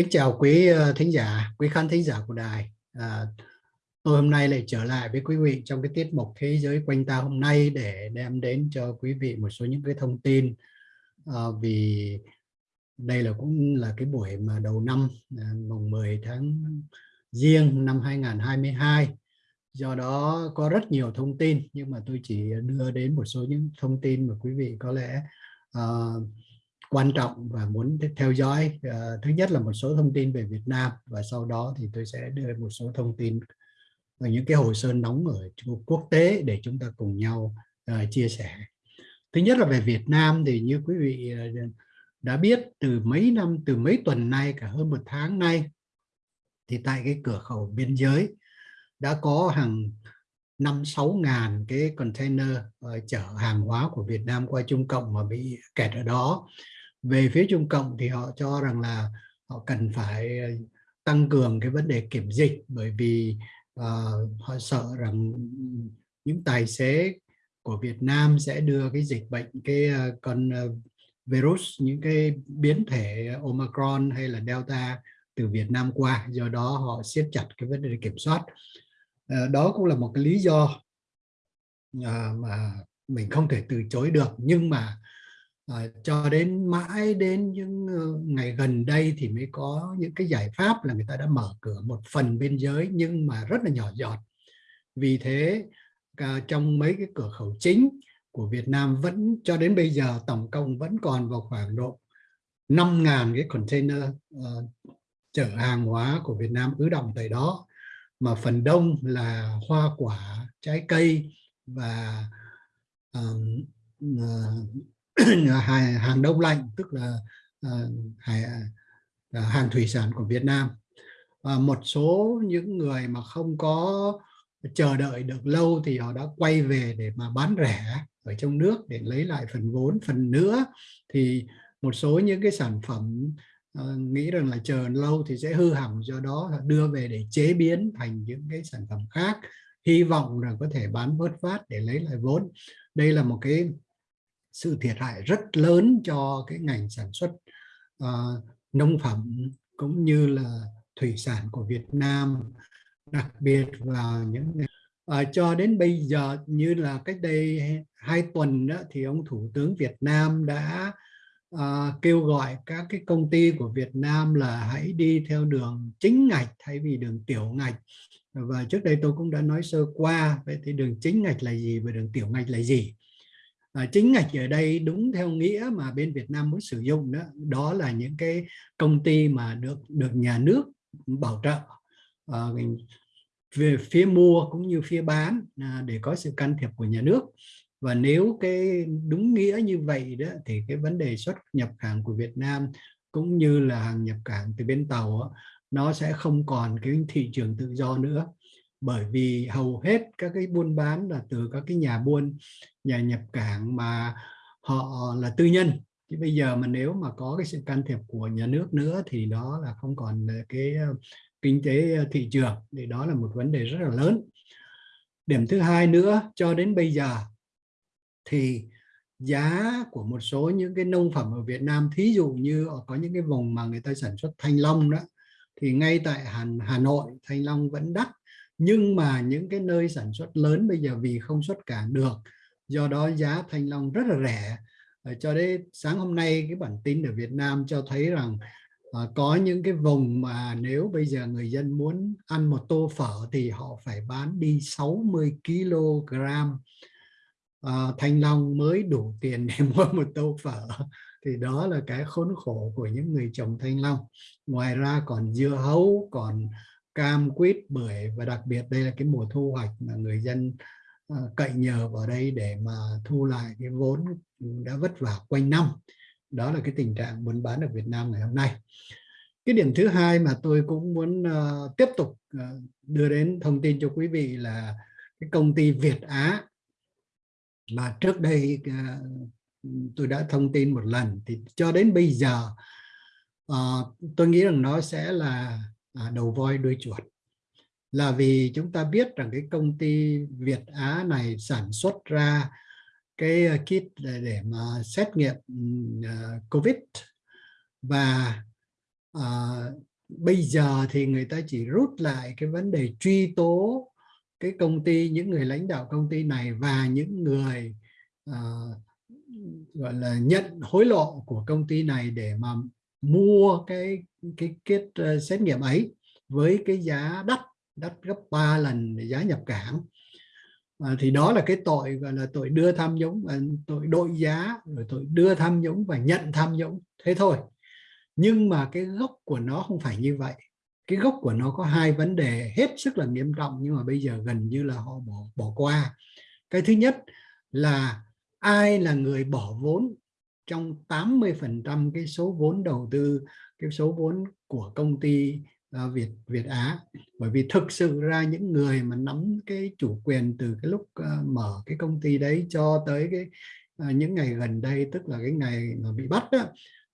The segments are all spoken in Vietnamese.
Kính chào quý ờ, thính giả, quý khán thính giả của đài. À, tôi hôm nay lại trở lại với quý vị trong cái tiết mục Thế giới quanh ta hôm nay để đem đến cho quý vị một số những cái thông tin à, vì đây là cũng là cái buổi mà đầu năm à, mùng 10 tháng riêng năm 2022 do đó có rất nhiều thông tin nhưng mà tôi chỉ đưa đến một số những thông tin mà quý vị có lẽ uh, quan trọng và muốn theo dõi uh, thứ nhất là một số thông tin về Việt Nam và sau đó thì tôi sẽ đưa một số thông tin và những cái hồ sơ nóng ở quốc tế để chúng ta cùng nhau uh, chia sẻ. Thứ nhất là về Việt Nam thì như quý vị uh, đã biết từ mấy năm từ mấy tuần nay cả hơn một tháng nay thì tại cái cửa khẩu biên giới đã có hàng năm sáu ngàn cái container uh, chở hàng hóa của Việt Nam qua Trung Cộng mà bị kẹt ở đó về phía Trung Cộng thì họ cho rằng là họ cần phải ờ, tăng cường cái vấn đề kiểm dịch bởi vì uh, họ sợ rằng những tài xế của Việt Nam sẽ đưa cái dịch bệnh cái uh, con uh, virus những cái biến thể Omicron hay là Delta từ Việt Nam qua do đó họ siết chặt cái vấn đề kiểm soát. Uh, đó cũng là một cái lý do uh, mà mình không thể từ chối được. Nhưng mà à, cho đến mãi đến những ờ, ngày gần đây thì mới có những cái giải pháp là người ta đã mở cửa một phần biên giới nhưng mà rất là nhỏ giọt. Vì thế uh, trong mấy cái cửa khẩu chính của Việt Nam vẫn cho đến bây giờ tổng cộng vẫn còn vào khoảng độ 5.000 cái container uh, chở hàng hóa của Việt Nam ứ động tại đó. Mà phần đông là hoa quả trái cây và um, uh, hàng đông lạnh tức là ờ, ờ, hàng thủy sản của Việt Nam. Và một số những người mà không có chờ đợi được lâu thì họ đã quay về để mà bán rẻ ở trong nước để lấy lại phần vốn phần nữa. Thì một số những cái sản phẩm uh, nghĩ rằng là chờ lâu thì sẽ hư hỏng do đó đưa về để chế biến thành những cái sản phẩm khác hy vọng là có thể bán vớt phát để lấy lại vốn. Đây là một cái sự thiệt hại rất lớn cho cái ngành sản xuất uh, nông phẩm cũng như là thủy sản của Việt Nam đặc biệt là những uh, cho đến bây giờ như là cách đây hai tuần đó, thì ông Thủ tướng Việt Nam đã uh, kêu gọi các cái công ty của Việt Nam là hãy đi theo đường chính ngạch thay vì đường tiểu ngạch. Và trước đây tôi cũng đã nói sơ qua vậy thì đường chính ngạch là gì và đường tiểu ngạch là gì? À, chính ngạch ở đây đúng theo nghĩa mà bên Việt Nam muốn sử dụng đó đó là những cái công ty mà được được nhà nước bảo trợ à, về phía mua cũng như phía bán à, để có sự can thiệp của nhà nước. Và nếu cái đúng nghĩa như vậy đó thì cái vấn đề xuất nhập hàng của Việt Nam cũng như là hàng nhập cảng từ bên tàu đó, nó sẽ không còn cái thị trường tự do nữa bởi vì hầu hết các cái buôn bán là từ các cái nhà buôn nhà nhập cảng mà họ là tư nhân. Chứ bây giờ mà nếu mà có cái sự can thiệp của nhà nước nữa thì đó là không còn cái ờ, kinh tế ờ, thị trường. Thì đó là một vấn đề rất là lớn. Điểm thứ hai nữa cho đến bây giờ thì giá của một số những cái nông phẩm ở Việt Nam thí dụ như có những cái vùng mà người ta sản xuất thanh long đó thì ngay tại Hà, Hà Nội thanh long vẫn đắt nhưng mà những cái nơi sản xuất lớn bây giờ vì không xuất cảng được do đó giá thanh long rất là rẻ. Ờ, cho đến sáng hôm nay cái bản tin ở Việt Nam cho thấy rằng à, có những cái vùng mà nếu bây giờ người dân muốn ăn một tô phở thì họ phải bán đi 60 kg à, thanh long mới đủ tiền để mua một tô phở. Thì đó là cái khốn khổ của những người trồng thanh long. Ngoài ra còn dưa hấu còn cam quýt bưởi và đặc biệt đây là cái mùa thu hoạch mà người dân ờ, cậy nhờ vào đây để mà thu lại cái vốn đã vất vả quanh năm. Đó là cái tình trạng buôn bán ở Việt Nam ngày hôm nay. Cái điểm thứ hai mà tôi cũng muốn uh, tiếp tục uh, đưa đến thông tin cho quý vị là cái công ty Việt Á mà trước đây uh, tôi đã thông tin một lần. Thì cho đến bây giờ uh, tôi nghĩ rằng nó sẽ là à, đầu voi đuôi chuột. Là vì chúng ta biết rằng cái công ty Việt Á này sản xuất ra cái ờ, kit để mà xét nghiệm uh, COVID. Và uh, bây giờ thì người ta chỉ rút lại cái vấn đề truy tố cái công ty những người lãnh đạo công ty này và những người uh, gọi là nhận hối lộ của công ty này để mà mua cái cái kết uh, xét nghiệm ấy với cái giá đắt đắt gấp 3 lần giá nhập cảng. À, thì đó là cái tội gọi là tội đưa tham nhũng và tội đội giá rồi tội đưa tham nhũng và nhận tham nhũng. Thế thôi. Nhưng mà cái gốc của nó không phải như vậy. Cái gốc của nó có hai vấn đề hết sức là nghiêm trọng nhưng mà bây giờ gần như là họ bỏ bỏ qua. Cái thứ nhất là ai là người bỏ vốn trong 80 phần trăm cái số vốn đầu tư cái số vốn của công ty uh, Việt Việt Á. Bởi vì thực sự ra những người mà nắm cái chủ quyền từ cái lúc uh, mở cái công ty đấy cho tới cái uh, những ngày gần đây tức là cái ngày mà bị bắt đó,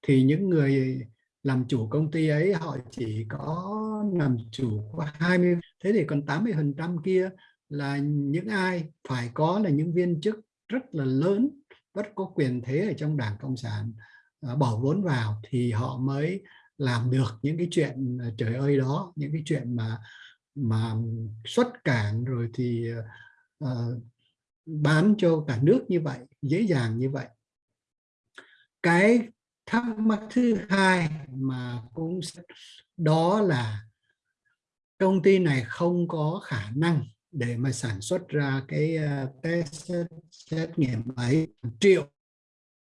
thì những người làm chủ công ty ấy họ chỉ có làm chủ có 20 thế thì còn 80 phần trăm kia là những ai? Phải có là những viên chức rất là lớn rất có quyền thế ở trong đảng cộng sản ờ, bỏ vốn vào thì họ mới làm được những cái chuyện ờ, trời ơi đó những cái chuyện mà mà xuất cảng rồi thì uh, bán cho cả nước như vậy dễ dàng như vậy. Cái thắc mắc thứ hai mà cũng đó là công ty này không có khả năng để mà sản xuất ra cái uh, test xét nghiệm ấy triệu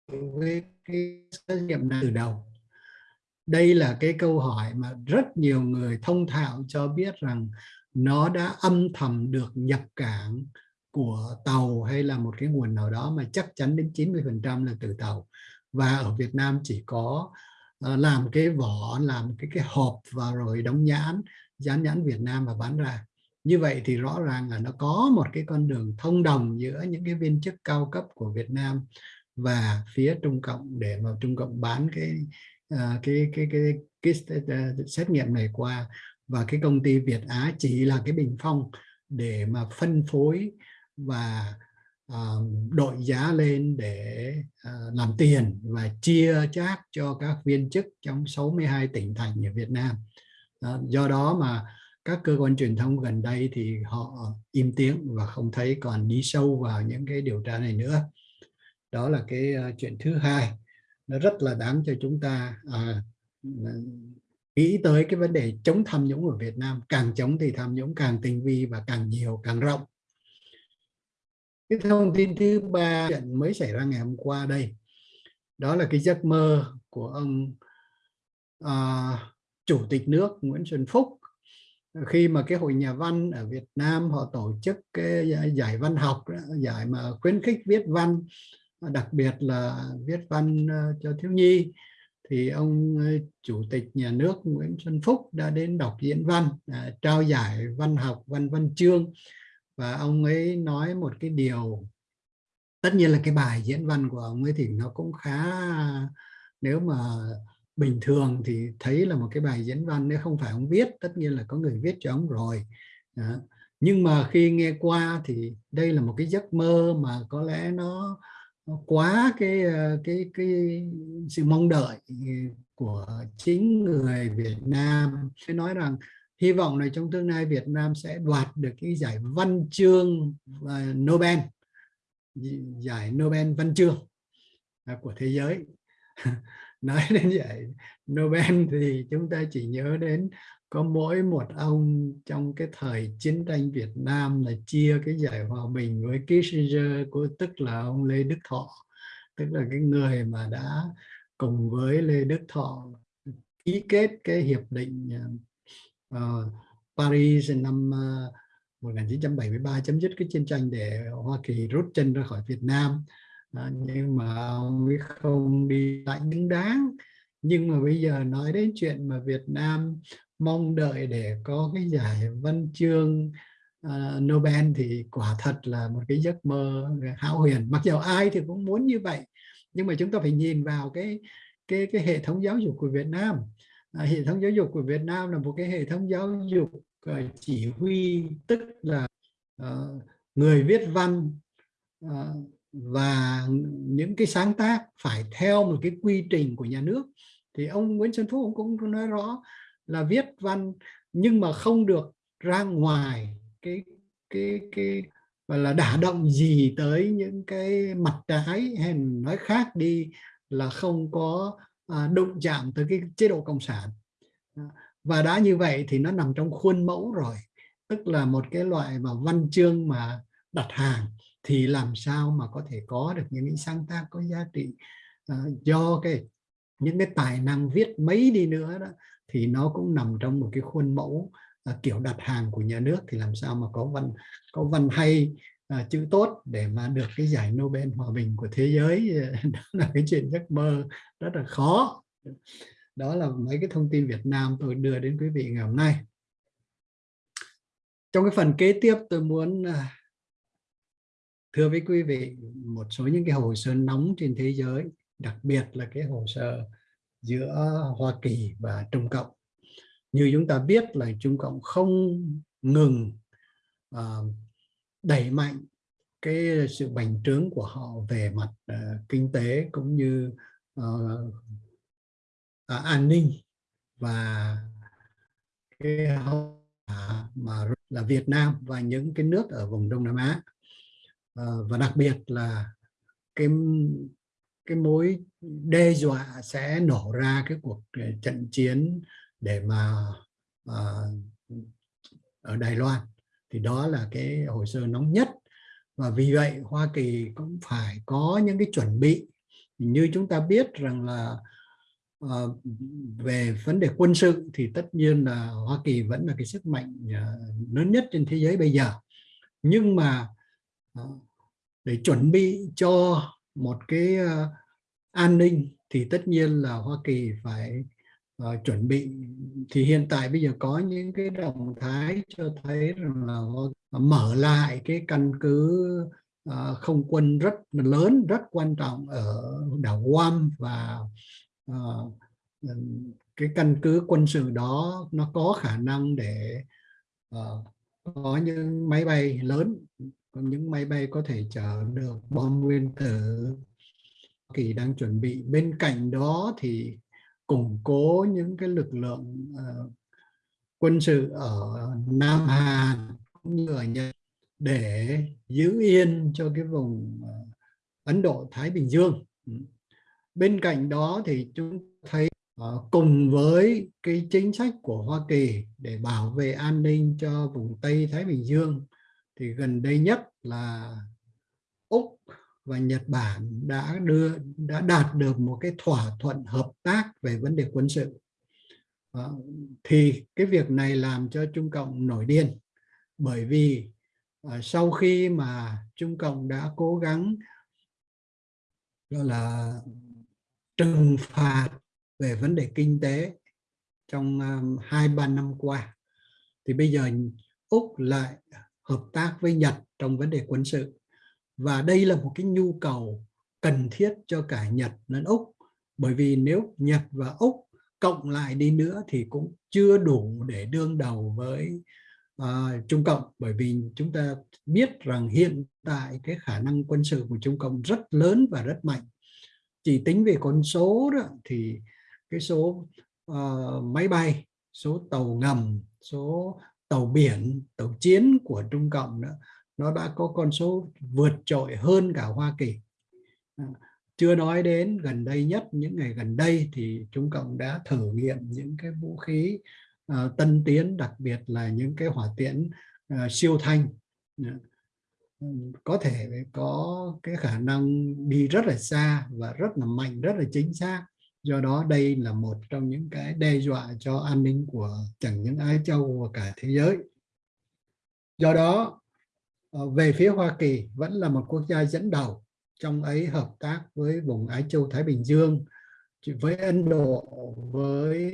với cái xét nghiệm này từ đầu. Đây là cái câu hỏi mà rất nhiều người thông thạo cho biết rằng nó đã âm thầm được nhập cảng của tàu hay là một cái nguồn nào đó mà chắc chắn đến 90 phần trăm là từ tàu. Và ở Việt Nam chỉ có uh, làm cái vỏ làm cái cái hộp và rồi đóng nhãn dán nhãn Việt Nam và bán ra như vậy thì rõ ràng là nó có một cái con đường thông đồng giữa những cái viên chức cao cấp của Việt Nam và phía Trung Cộng để mà Trung Cộng bán cái ờ, cái, cái cái cái cái xét nghiệm này qua và cái công ty Việt Á chỉ là cái bình phong để mà phân phối và uh, đội giá lên để uh, làm tiền và chia chác cho các viên chức trong 62 tỉnh thành ở Việt Nam. Uh, do đó mà các cơ quan truyền thông gần đây thì họ im tiếng và không thấy còn đi sâu vào những cái điều tra này nữa. Đó là cái ờ, chuyện thứ hai. Nó rất là đáng cho chúng ta à, nghĩ tới cái vấn đề chống tham nhũng ở Việt Nam. Càng chống thì tham nhũng càng tinh vi và càng nhiều, càng rộng cái thông tin thứ ba chuyện mới xảy ra ngày hôm qua đây đó là cái giấc mơ của ông à, chủ tịch nước Nguyễn Xuân Phúc khi mà cái hội nhà văn ở Việt Nam họ tổ chức cái ờ, giải văn học giải mà khuyến khích viết văn, đặc biệt là viết văn ờ, cho thiếu nhi, thì ông ờ, chủ tịch nhà nước Nguyễn Xuân Phúc đã đến đọc diễn văn à, trao giải văn học văn văn chương. Và ông ấy nói một cái điều, tất nhiên là cái bài diễn văn của ông ấy thì nó cũng khá, nếu mà bình thường thì thấy là một cái bài diễn văn nếu không phải ông viết tất nhiên là có người viết cho ông rồi. Đó. nhưng mà khi nghe qua thì đây là một cái giấc mơ mà có lẽ nó, nó quá cái ờ, cái cái sự mong đợi của chính người Việt Nam. Sẽ nói rằng hy vọng là trong tương lai Việt Nam sẽ đoạt được cái giải văn chương ờ, Nobel. Giải Nobel văn chương à, của thế giới. nói đến vậy Nobel thì chúng ta chỉ nhớ đến có mỗi một ông trong cái thời chiến tranh Việt Nam là chia cái giải hòa bình với Kissinger của tức là ông Lê Đức Thọ. Tức là cái người mà đã cùng với Lê Đức Thọ ký kết cái hiệp định uh, Paris năm ờ, uh, 1973 chấm dứt cái chiến tranh để Hoa Kỳ rút chân ra khỏi Việt Nam à, nhưng mà ông ấy không đi lại đứng đáng. Nhưng mà bây giờ nói đến chuyện mà Việt Nam mong đợi để có cái giải văn chương uh, Nobel thì quả thật là một cái giấc mơ hão huyền. Mặc dù ai thì cũng muốn như vậy nhưng mà chúng ta phải nhìn vào cái cái cái hệ thống giáo dục của Việt Nam. À, hệ thống giáo dục của Việt Nam là một cái hệ thống giáo dục uh, chỉ huy tức là uh, người viết văn uh, và những cái sáng tác phải theo một cái quy trình của nhà nước. Thì ông Nguyễn Xuân Phúc cũng nói rõ là viết văn nhưng mà không được ra ngoài cái cái cái và là đả động gì tới những cái mặt trái hay nói khác đi là không có à, đụng chạm tới cái chế độ cộng sản. Và đã như vậy thì nó nằm trong khuôn mẫu rồi tức là một cái loại mà văn chương mà đặt hàng thì làm sao mà có thể có được những cái sáng tác có giá trị? Uh, do cái những cái tài năng viết mấy đi nữa đó thì nó cũng nằm trong một cái khuôn mẫu uh, kiểu đặt hàng của nhà nước. Thì làm sao mà có văn có văn hay uh, chữ tốt để mà được cái giải Nobel hòa bình của thế giới đó là cái chuyện giấc mơ rất là khó. Đó là mấy cái thông tin Việt Nam tôi đưa đến quý vị ngày hôm nay. Trong cái phần kế tiếp tôi muốn thưa với quý vị một số những cái hồ sơ nóng trên thế giới đặc biệt là cái hồ sơ giữa Hoa Kỳ và Trung Cộng. Như chúng ta biết là Trung Cộng không ngừng uh, đẩy mạnh cái sự bành trướng của họ về mặt uh, kinh tế cũng như uh, uh, an ninh và cái hậu mà là Việt Nam và những cái nước ở vùng Đông Nam Á. Ờ, và đặc biệt là cái cái mối đe dọa sẽ nổ ra cái cuộc ờ, trận chiến để mà à, ở Đài Loan. Thì đó là cái hồ sơ nóng nhất. Và vì vậy Hoa Kỳ cũng phải có những cái chuẩn bị. Như chúng ta biết rằng là à, về vấn đề quân sự thì tất nhiên là Hoa Kỳ vẫn là cái sức mạnh à, lớn nhất trên thế giới bây giờ. Nhưng mà để chuẩn bị cho một cái ờ, an ninh thì tất nhiên là Hoa Kỳ phải uh, chuẩn bị. Thì hiện tại bây giờ có những cái động thái cho thấy rằng là mở lại cái căn cứ uh, không quân rất lớn rất quan trọng ở đảo Guam và uh, cái căn cứ quân sự đó nó có khả năng để uh, có những máy bay lớn những máy bay có thể chở được bom nguyên tử Kỳ đang chuẩn bị bên cạnh đó thì củng cố những cái lực lượng uh, quân sự ở Nam Hàn cũng như ở Nhật để giữ yên cho cái vùng uh, Ấn Độ Thái Bình Dương. Ừ. Bên cạnh đó thì chúng thấy uh, cùng với cái chính sách của Hoa Kỳ để bảo vệ an ninh cho vùng Tây Thái Bình Dương thì gần đây nhất là Úc và Nhật Bản đã đưa đã đạt được một cái thỏa thuận hợp tác về vấn đề quân sự. À, thì cái việc này làm cho Trung Cộng nổi điên bởi vì à, sau khi mà Trung Cộng đã cố gắng gọi là trừng phạt về vấn đề kinh tế trong um, hai um, ba năm qua thì bây giờ Úc lại hợp tác với Nhật trong vấn đề quân sự. Và đây là một cái nhu cầu cần thiết cho cả Nhật lẫn Úc. Bởi vì nếu Nhật và Úc cộng lại đi nữa thì cũng chưa đủ để đương đầu với uh, Trung Cộng. Bởi vì chúng ta biết rằng hiện tại cái khả năng quân sự của Trung Cộng rất lớn và rất mạnh. Chỉ tính về con số đó thì cái số uh, máy bay số tàu ngầm số tàu biển tàu chiến của Trung Cộng đó nó đã có con số vượt trội hơn cả Hoa Kỳ. À, chưa nói đến gần đây nhất những ngày gần đây thì Trung Cộng đã thử nghiệm những cái vũ khí uh, tân tiến đặc biệt là những cái hỏa tiễn uh, siêu thanh. Có thể có cái khả năng đi rất là xa và rất là mạnh rất là chính xác do đó đây là một trong những cái đe dọa cho an ninh của chẳng những Ái Châu và cả thế giới do đó ờ, về phía Hoa Kỳ vẫn là một quốc gia dẫn đầu trong ấy hợp tác với vùng Ái Châu Thái Bình Dương với Ấn Độ với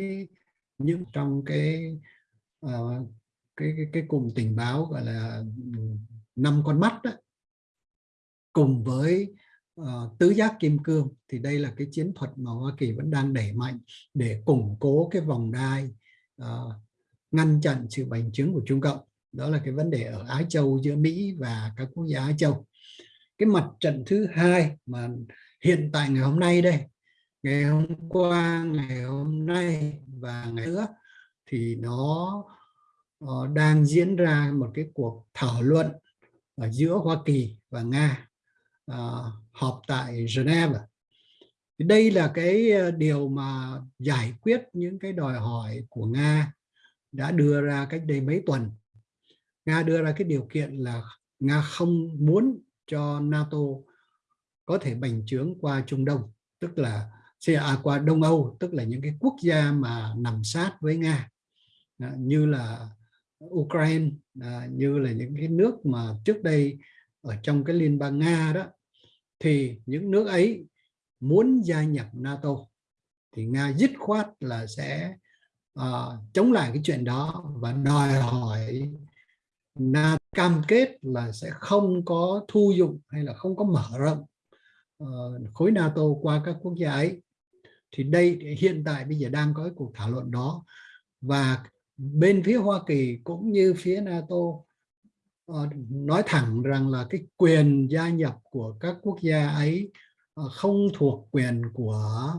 những trong cái uh, cái, cái cái cùng tình báo gọi là ừ, năm con mắt đó. cùng với uh, tứ giác kim cương thì đây là cái chiến thuật mà Hoa Kỳ vẫn đang đẩy mạnh để củng cố cái vòng đai uh, ngăn chặn sự bành trướng của Trung Cộng. Đó là cái vấn đề ở Á Châu giữa Mỹ và các quốc gia Á Châu. Cái mặt trận thứ hai mà hiện tại ngày hôm nay đây ngày hôm qua ngày hôm nay và ngày nữa thì nó uh, đang diễn ra một cái cuộc thảo luận ở giữa Hoa Kỳ và Nga uh, họp tại Geneva. Đây là cái ờ, điều mà giải quyết những cái đòi hỏi của Nga đã đưa ra cách đây mấy tuần. Nga đưa ra cái điều kiện là Nga không muốn cho NATO có thể bành trướng qua Trung Đông, tức là à, qua Đông Âu, tức là những cái quốc gia mà nằm sát với Nga, ờ, như là Ukraine, ờ, như là những cái nước mà trước đây ở trong cái Liên bang Nga đó, thì những nước ấy muốn gia nhập NATO, thì Nga dứt khoát là sẽ uh, chống lại cái chuyện đó và đòi hỏi NATO cam kết là sẽ không có thu dụng hay là không có mở rộng uh, khối NATO qua các quốc gia ấy. Thì đây hiện tại bây giờ đang có cái cuộc thảo luận đó và bên phía Hoa Kỳ cũng như phía NATO Ờ, nói thẳng rằng là cái quyền gia nhập của các quốc gia ấy ờ, không thuộc quyền của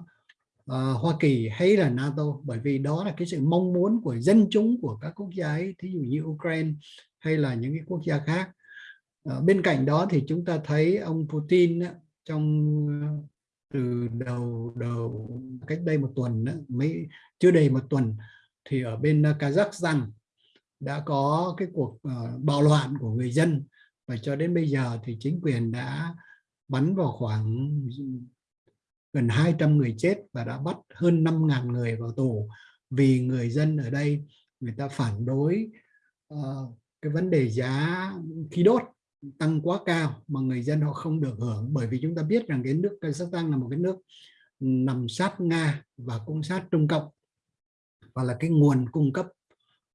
uh, Hoa Kỳ hay là NATO bởi vì đó là cái sự mong muốn của dân chúng của các quốc gia ấy thí dụ như Ukraine hay là những cái quốc gia khác. Uh, bên cạnh đó thì chúng ta thấy ông Putin trong từ đầu đầu cách đây một tuần mấy chưa đầy một tuần thì ở bên Kazakhstan đã có cái cuộc uh, bạo loạn của người dân và cho đến bây giờ thì chính quyền đã bắn vào khoảng gần 200 người chết và đã bắt hơn 5.000 người vào tù. Vì người dân ở đây người ta phản đối uh, cái vấn đề giá khí đốt tăng quá cao mà người dân họ không được hưởng. Bởi vì chúng ta biết rằng cái nước Kazakhstan là một cái nước nằm sát Nga và cũng sát Trung Cộng. Và là cái nguồn cung cấp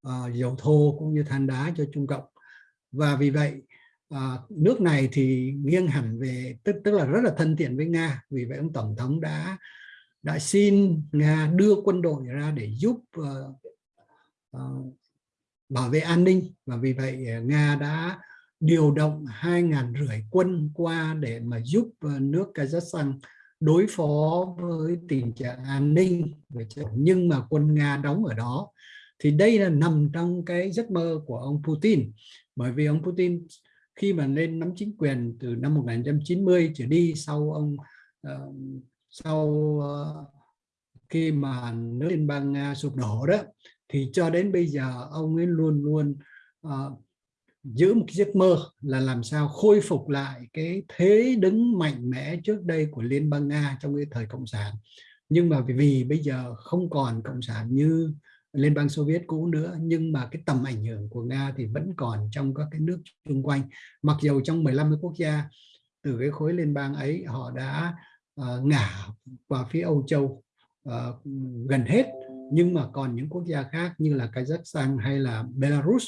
uh, dầu thô cũng như than đá cho Trung Cộng. Và vì vậy à, nước này thì nghiêng hẳn về tức tức là rất là thân thiện với Nga. Vì vậy ông tổng thống đã đã xin Nga đưa quân đội ra để giúp uh, uh, bảo vệ an ninh. Và vì vậy Nga đã điều động hai ngàn rưỡi quân qua để mà giúp nước Kazakhstan đối phó với tình trạng an ninh. Nhưng mà quân Nga đóng ở đó thì đây là nằm trong cái giấc mơ của ông Putin. Bởi vì ông Putin khi mà lên nắm chính quyền từ năm 1990 trở đi sau ông uh, sau uh, khi mà nước liên bang Nga sụp đổ đó thì cho đến bây giờ ông ấy luôn luôn uh, giữ một cái giấc mơ là làm sao khôi phục lại cái thế đứng mạnh mẽ trước đây của Liên bang Nga trong cái thời Cộng sản. Nhưng mà vì, vì bây giờ không còn Cộng sản như Liên bang Xô Viết cũ nữa nhưng mà cái tầm ảnh hưởng của Nga thì vẫn còn trong các cái nước xung quanh. Mặc dù trong 15 quốc gia từ cái khối liên bang ấy họ đã uh, ngả qua phía Âu Châu uh, gần hết. Nhưng mà còn những quốc gia khác như là Kazakhstan hay là Belarus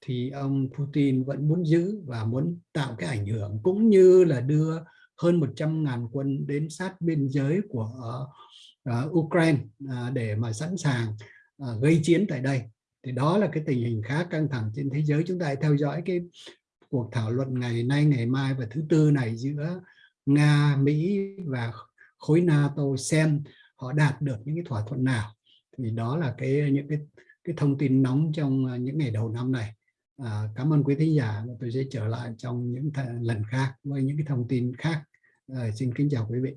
thì ông Putin vẫn muốn giữ và muốn tạo cái ảnh hưởng cũng như là đưa hơn 100.000 quân đến sát biên giới của uh, Ukraine uh, để mà sẵn sàng à, gây chiến tại đây. Thì đó là cái tình hình khá căng thẳng trên thế giới. Chúng ta hãy theo dõi cái cuộc thảo luận ngày nay ngày mai và thứ tư này giữa Nga Mỹ và khối NATO xem họ đạt được những cái thỏa thuận nào. Thì đó là cái những cái cái thông tin nóng trong à, những ngày đầu năm này. À, cảm ơn quý thính giả tôi sẽ trở lại trong những lần khác với những cái thông tin khác. À, xin kính chào quý vị.